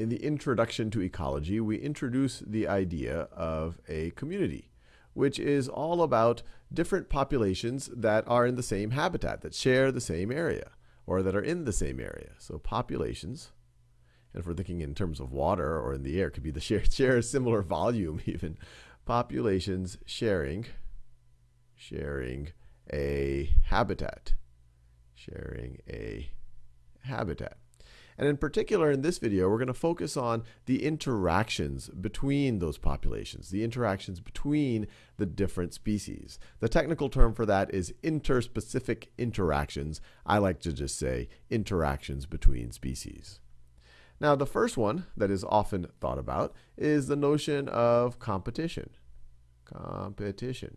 in the introduction to ecology, we introduce the idea of a community, which is all about different populations that are in the same habitat, that share the same area, or that are in the same area. So populations, and if we're thinking in terms of water or in the air, could be the share, share a similar volume even. Populations sharing, sharing a habitat, sharing a habitat. And in particular, in this video, we're going to focus on the interactions between those populations, the interactions between the different species. The technical term for that is interspecific interactions. I like to just say interactions between species. Now, the first one that is often thought about is the notion of competition. Competition.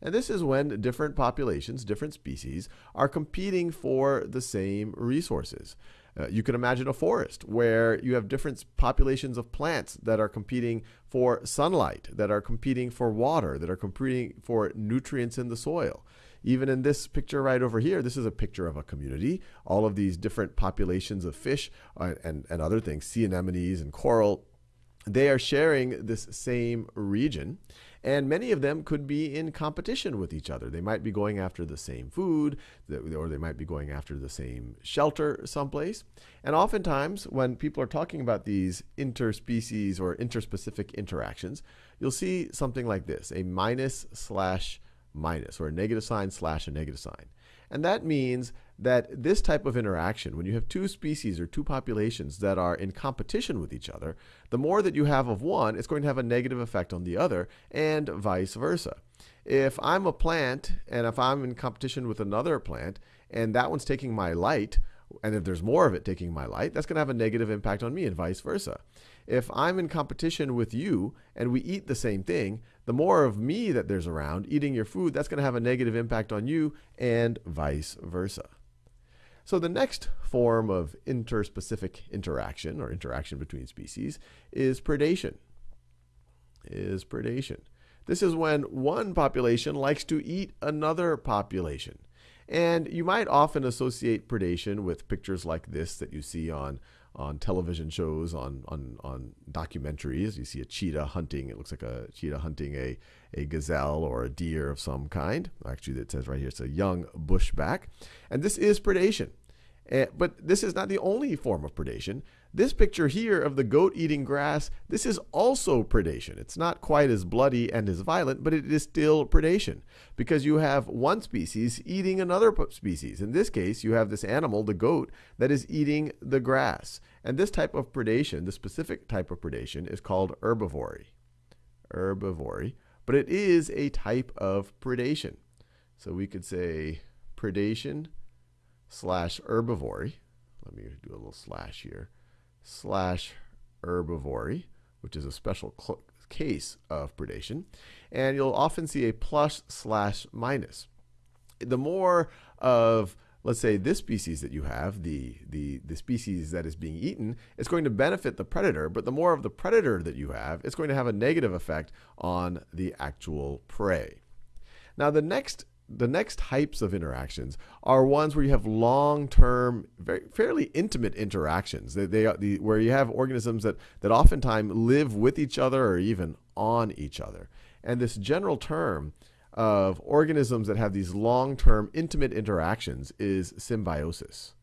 And this is when different populations, different species, are competing for the same resources. Uh, you can imagine a forest where you have different populations of plants that are competing for sunlight, that are competing for water, that are competing for nutrients in the soil. Even in this picture right over here, this is a picture of a community. All of these different populations of fish uh, and, and other things, sea anemones and coral, they are sharing this same region. And many of them could be in competition with each other. They might be going after the same food, or they might be going after the same shelter someplace. And oftentimes, when people are talking about these interspecies or interspecific interactions, you'll see something like this, a minus slash minus, or a negative sign slash a negative sign. And that means that this type of interaction, when you have two species or two populations that are in competition with each other, the more that you have of one, it's going to have a negative effect on the other, and vice versa. If I'm a plant, and if I'm in competition with another plant, and that one's taking my light, and if there's more of it taking my light, that's going to have a negative impact on me, and vice versa. If I'm in competition with you and we eat the same thing, the more of me that there's around eating your food, that's going to have a negative impact on you, and vice versa. So the next form of interspecific interaction or interaction between species is predation. Is predation. This is when one population likes to eat another population. And you might often associate predation with pictures like this that you see on on television shows, on, on, on documentaries. You see a cheetah hunting. It looks like a cheetah hunting a, a gazelle or a deer of some kind. Actually, it says right here it's a young bushbuck. And this is predation. Uh, but this is not the only form of predation. This picture here of the goat eating grass, this is also predation. It's not quite as bloody and as violent, but it is still predation because you have one species eating another species. In this case, you have this animal, the goat, that is eating the grass. And this type of predation, the specific type of predation, is called herbivory. Herbivory. But it is a type of predation. So we could say predation slash herbivory. Let me do a little slash here slash herbivory, which is a special case of predation. And you'll often see a plus slash minus. The more of let's say this species that you have, the, the, the species that is being eaten, it's going to benefit the predator, but the more of the predator that you have, it's going to have a negative effect on the actual prey. Now the next the next types of interactions are ones where you have long-term, very fairly intimate interactions. They, they the, where you have organisms that that oftentimes live with each other or even on each other. And this general term of organisms that have these long-term intimate interactions is symbiosis.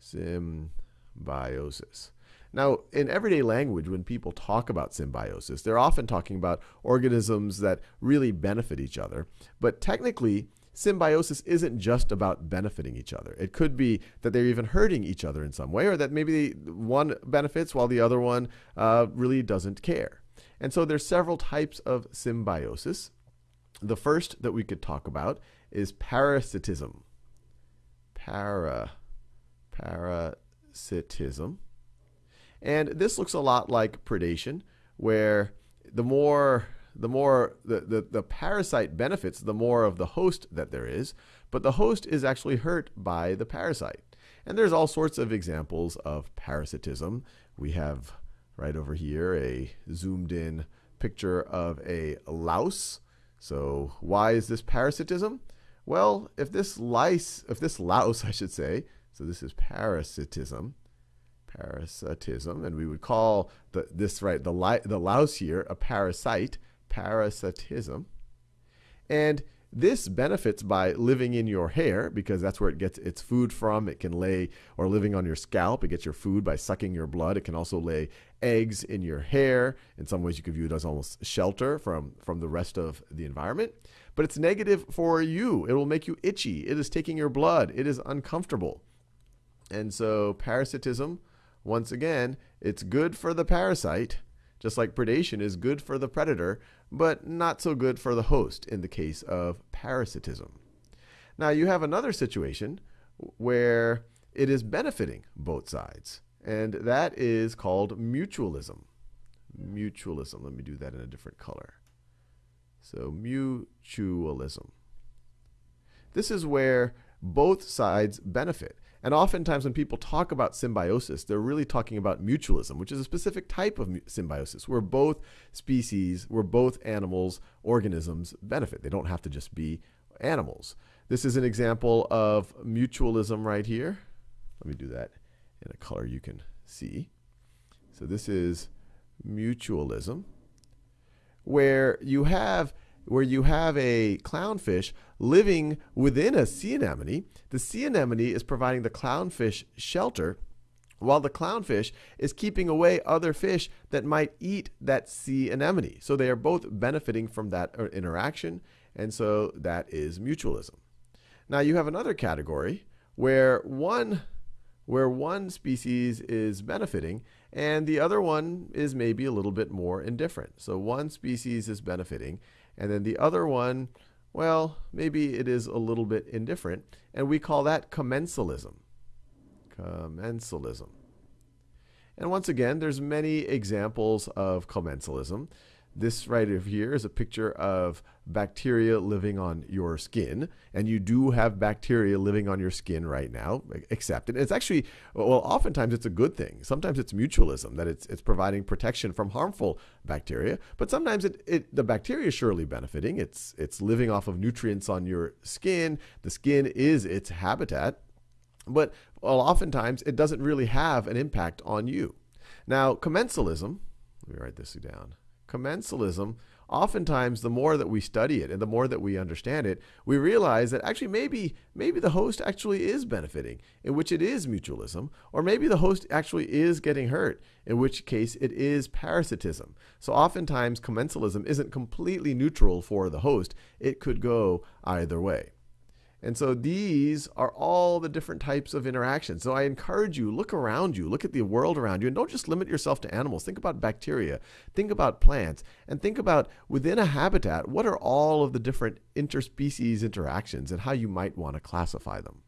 Symbiosis. Now, in everyday language, when people talk about symbiosis, they're often talking about organisms that really benefit each other. But technically, symbiosis isn't just about benefiting each other. It could be that they're even hurting each other in some way, or that maybe one benefits while the other one uh, really doesn't care. And so there's several types of symbiosis. The first that we could talk about is parasitism. Para, parasitism. And this looks a lot like predation, where the more the more the, the, the parasite benefits, the more of the host that there is, but the host is actually hurt by the parasite. And there's all sorts of examples of parasitism. We have right over here a zoomed in picture of a louse. So why is this parasitism? Well, if this lice, if this louse, I should say, so this is parasitism, parasitism, and we would call the, this right the, the louse here a parasite, parasitism. And this benefits by living in your hair because that's where it gets its food from. It can lay, or living on your scalp, it gets your food by sucking your blood. It can also lay eggs in your hair. In some ways, you could view it as almost shelter from, from the rest of the environment. But it's negative for you. It will make you itchy. It is taking your blood. It is uncomfortable. And so, parasitism, once again, it's good for the parasite, just like predation is good for the predator, but not so good for the host in the case of parasitism. Now, you have another situation where it is benefiting both sides, and that is called mutualism. Mutualism. Let me do that in a different color. So, mutualism. This is where both sides benefit. And oftentimes, when people talk about symbiosis, they're really talking about mutualism, which is a specific type of symbiosis where both species, where both animals, organisms benefit. They don't have to just be animals. This is an example of mutualism right here. Let me do that in a color you can see. So this is mutualism, where you have where you have a clownfish living within a sea anemone. The sea anemone is providing the clownfish shelter while the clownfish is keeping away other fish that might eat that sea anemone. So they are both benefiting from that uh, interaction, and so that is mutualism. Now you have another category where one where one species is benefiting and the other one is maybe a little bit more indifferent. So one species is benefiting and then the other one, well, maybe it is a little bit indifferent. And we call that commensalism. Commensalism. And once again, there's many examples of commensalism. This right here is a picture of bacteria living on your skin, and you do have bacteria living on your skin right now, except and it's actually well, oftentimes it's a good thing. Sometimes it's mutualism that it's it's providing protection from harmful bacteria, but sometimes it, it the bacteria is surely benefiting. It's it's living off of nutrients on your skin. The skin is its habitat, but well, oftentimes it doesn't really have an impact on you. Now, commensalism. Let me write this down commensalism, oftentimes the more that we study it and the more that we understand it, we realize that actually maybe maybe the host actually is benefiting, in which it is mutualism, or maybe the host actually is getting hurt, in which case it is parasitism. So oftentimes commensalism isn't completely neutral for the host. It could go either way. And so these are all the different types of interactions. So I encourage you, look around you, look at the world around you, and don't just limit yourself to animals. Think about bacteria, think about plants, and think about within a habitat, what are all of the different interspecies interactions and how you might want to classify them.